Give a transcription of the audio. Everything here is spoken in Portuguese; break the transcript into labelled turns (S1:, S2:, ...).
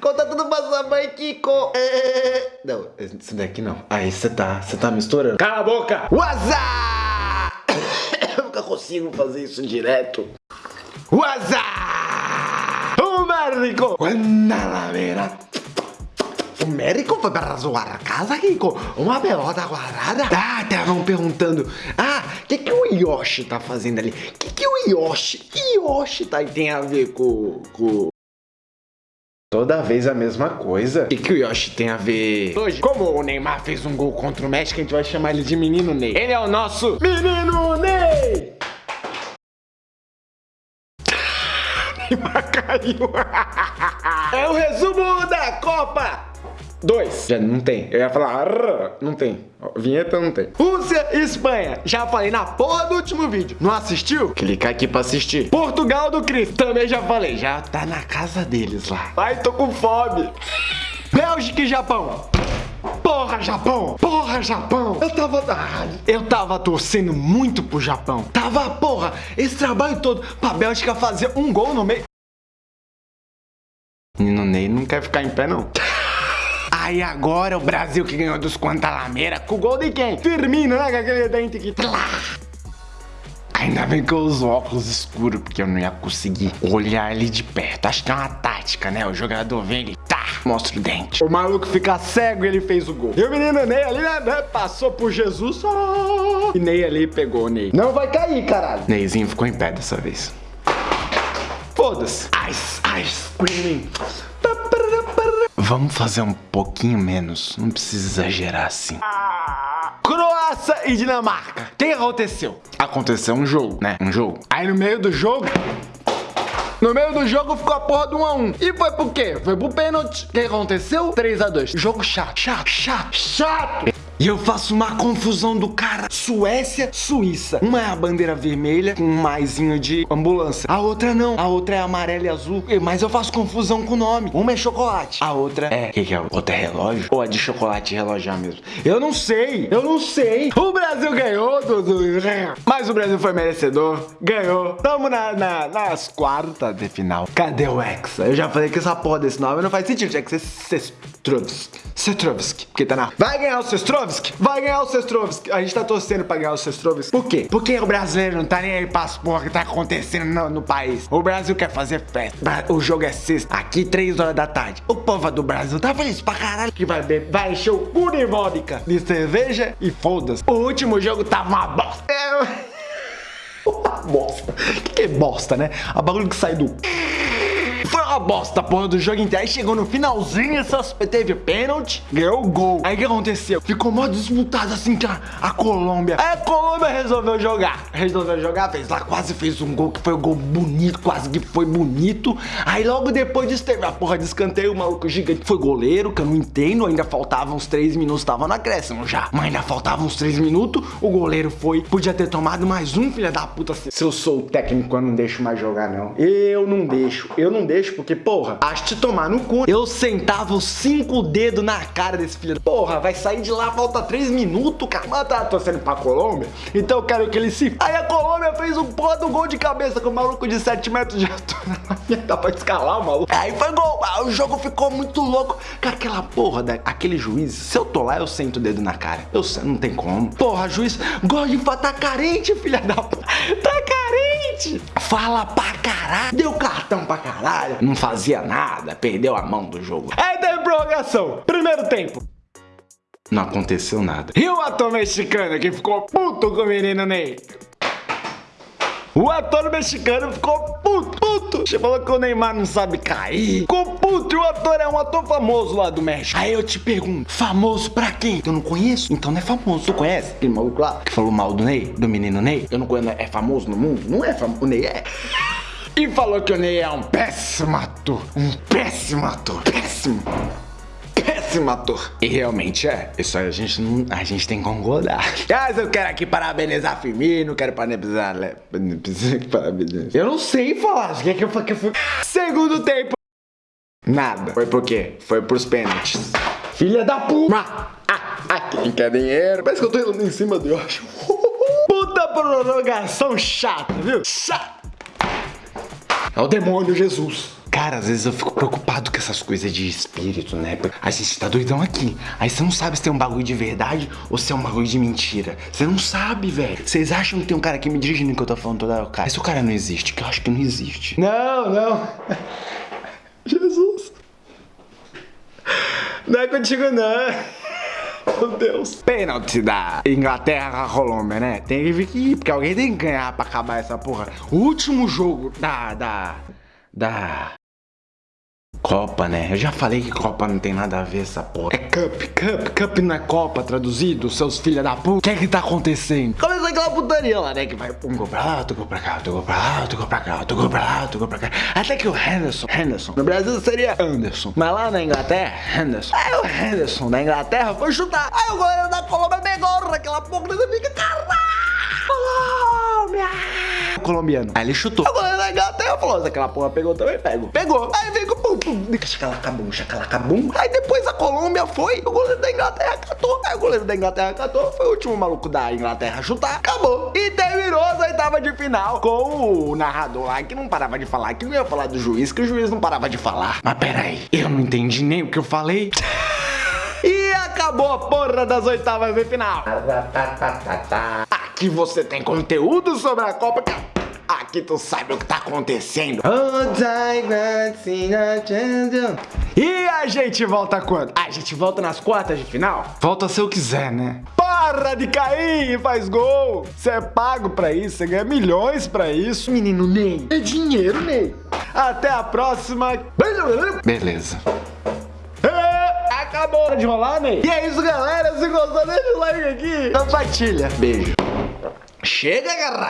S1: Conta tudo pra sua mãe, Kiko. Não, esse daqui não. Aí você tá, você tá misturando.
S2: Cala a boca!
S1: WhatsApp! Eu nunca consigo fazer isso direto. WhatsApp!
S2: O médico!
S1: Quando la vera. O médico foi para sua casa, Kiko? Uma pelota quadrada? Ah, estavam perguntando. Ah, o que, que o Yoshi tá fazendo ali? O que, que o Yoshi, que Yoshi tá, tem a ver com... com... Toda vez a mesma coisa. O que, que o Yoshi tem a ver?
S2: Hoje, como o Neymar fez um gol contra o México, a gente vai chamar ele de Menino Ney. Ele é o nosso Menino Ney! Neymar caiu. É o resumo da Copa! Dois.
S1: Já não tem. Eu ia falar, não tem. Vinheta não tem.
S2: Rússia e Espanha. Já falei na porra do último vídeo. Não assistiu?
S1: Clicar aqui pra assistir.
S2: Portugal do Cris. Também já falei. Já.
S1: Tá na casa deles lá.
S2: Ai, tô com fome. Bélgica e Japão. Porra, Japão! Porra, Japão! Eu tava. Ah, eu tava torcendo muito pro Japão. Tava, porra, esse trabalho todo pra Bélgica fazer um gol no meio.
S1: Menino Ney não quer ficar em pé, não.
S2: Aí agora o Brasil que ganhou dos Quantalameira com o gol de quem? Firmino, né? Com aquele dente que.
S1: Ainda bem que eu uso óculos escuros, porque eu não ia conseguir olhar ele de perto. Acho que é uma tática, né? O jogador vem ele, tá, mostra o dente.
S2: O maluco fica cego e ele fez o gol. E o menino Ney ali, né? né, Passou por Jesus. ó. E Ney ali pegou o Ney. Não vai cair, caralho.
S1: Neyzinho ficou em pé dessa vez.
S2: Foda-se. Ice, ice, screaming.
S1: Vamos fazer um pouquinho menos. Não precisa exagerar assim.
S2: Croácia e Dinamarca. O que aconteceu?
S1: Aconteceu um jogo, né? Um jogo.
S2: Aí no meio do jogo. No meio do jogo ficou a porra do 1x1. E foi por quê? Foi pro pênalti. O que aconteceu? 3x2. Jogo chato, chato, chato, chato. E eu faço uma confusão do cara. Suécia, Suíça. Uma é a bandeira vermelha com um maisinho de ambulância. A outra não. A outra é amarela e azul. Mas eu faço confusão com o nome. Uma é chocolate. A outra é...
S1: O que, que é? Outra é relógio? Ou é de chocolate e relógio mesmo?
S2: Eu não sei. Eu não sei. O Brasil ganhou, Mas o Brasil foi merecedor. Ganhou. Tamo na, na- nas quartas de final. Cadê o Hexa? Eu já falei que essa porra desse nome não faz sentido. Tinha que ser Sestrovski. Sestrovski. Porque tá na... Vai ganhar o Sestrovski? Vai ganhar o Sestrovski. A gente tá torcendo pra ganhar o Sestrovski. Por quê? Porque o brasileiro não tá nem aí pra as porra que tá acontecendo no, no país. O Brasil quer fazer festa. O jogo é sexta. Aqui, 3 horas da tarde. O povo do Brasil tá feliz pra caralho. Que vai beber, vai encher o cu de vodka, de cerveja e foda-se. O último jogo tava bosta. É... Uma bosta. O que, que é bosta, né? A bagulho que sai do... Foi uma bosta, porra, do jogo inteiro. Aí chegou no finalzinho, essas, teve pênalti, ganhou o gol. Aí o que aconteceu? Ficou mó disputado assim que a, a Colômbia. Aí a Colômbia resolveu jogar. Resolveu jogar, fez lá, quase fez um gol que foi um gol bonito, quase que foi bonito. Aí logo depois disso teve a porra de escanteio, o maluco gigante foi goleiro, que eu não entendo. Ainda faltavam uns 3 minutos, tava no acréscimo já. Mas ainda faltavam uns 3 minutos, o goleiro foi. Podia ter tomado mais um, filha da puta. Se eu sou o técnico, eu não deixo mais jogar, não. Eu não deixo, eu não deixo, porque, porra, acho te tomar no cu. Eu sentava os cinco dedos na cara desse filho. Porra, vai sair de lá, falta 3 minutos, cara. Mas tá torcendo pra Colômbia, então eu quero que ele se. Aí a Colômbia fez um porra do gol de cabeça com o maluco de 7 metros de altura. Dá pra escalar o maluco. Aí foi gol. Aí o jogo ficou muito louco. Cara, aquela porra, da, aquele juiz, se eu tô lá, eu sento o dedo na cara. Eu não tem como. Porra, juiz, gosta de falar, tá carente, filha da. Tá carente. Fala pra caralho. Deu cartão pra caralho. Não fazia nada, perdeu a mão do jogo. Aí teve prorrogação. Primeiro tempo.
S1: Não aconteceu nada.
S2: E o ator mexicano que ficou puto com o menino Ney? O ator mexicano ficou puto, puto. Você falou que o Neymar não sabe cair. Ficou puto e o ator é um ator famoso lá do México. Aí eu te pergunto, famoso pra quem? Eu não conheço, então não é famoso. Tu conhece aquele maluco lá que falou mal do Ney, do menino Ney? Eu não conheço, é famoso no mundo? Não é famoso, o Ney é. E falou que o Ney é um péssimo ator. Um péssimo ator. Péssimo. Péssimo ator.
S1: E realmente é. Isso aí a gente não. A gente tem que concordar.
S2: Mas eu quero aqui parabenizar Firmino, quero parabenizar...
S1: Parabéns.
S2: Eu não sei falar, o que é que eu fa- que eu fui... Segundo tempo. Nada.
S1: Foi por quê? Foi pros pênaltis.
S2: Filha da puta. Ah, ah, quem quer dinheiro? Parece que eu tô indo em cima do Yoshi. Puta prorrogação chata, viu? Chata. É o demônio Jesus.
S1: Cara, às vezes eu fico preocupado com
S2: essas coisas de espírito, né? A gente tá doidão aqui. Aí você não sabe se tem um bagulho de verdade ou se é um bagulho de mentira. Você não sabe, velho. Vocês acham que tem um cara aqui me dirigindo que eu tô falando toda hora? Cara, esse cara não existe, que eu acho que não existe. Não, não. Jesus. Não é contigo, não. Meu Deus. Pênalti da Inglaterra a Colômbia, né? Tem que vir aqui, porque alguém tem que ganhar pra acabar essa porra. O último jogo da. da. da. Copa, né? Eu já falei que Copa não tem nada a ver essa porra. É Cup, Cup, Cup não é Copa traduzido, seus filha da puta. O que é que tá acontecendo? Começou aquela putaria lá, né? Que vai um gol pra lá, outro gol pra cá, outro gol pra lá, outro gol pra cá, outro gol pra lá, outro gol pra cá. Até que o Henderson, Henderson, no Brasil seria Anderson. Mas lá na Inglaterra, Henderson. Aí o Henderson da Inglaterra foi chutar. Aí o goleiro da Colômbia pegou naquela porra e fica, caralho! Colômbia! Colombiano. Aí ele chutou. O goleiro da Inglaterra falou: aquela porra pegou também, pego. Pegou. Aí pum. Chacalacabum, chacalacabum. Aí depois a Colômbia foi, o goleiro da Inglaterra catou. Aí o goleiro da Inglaterra catou. Foi o último maluco da Inglaterra chutar. Acabou. E terminou as oitavas de final com o narrador lá que não parava de falar, que não ia falar do juiz, que o juiz não parava de falar. Mas peraí, eu não entendi nem o que eu falei. E acabou a porra das oitavas de final. Aqui você tem conteúdo sobre a Copa. Aqui tu sabe o que tá acontecendo. E a gente volta quando? A gente volta nas quartas de final? Volta se eu quiser, né? Para de cair e faz gol! Você é pago pra isso, você ganha milhões pra isso. Menino Ney, é dinheiro, Ney. Até a próxima. Beleza. É, acabou de rolar, Ney. E é isso, galera. Se gostou, deixa o like aqui. Compartilha. Beijo. Chega, galera.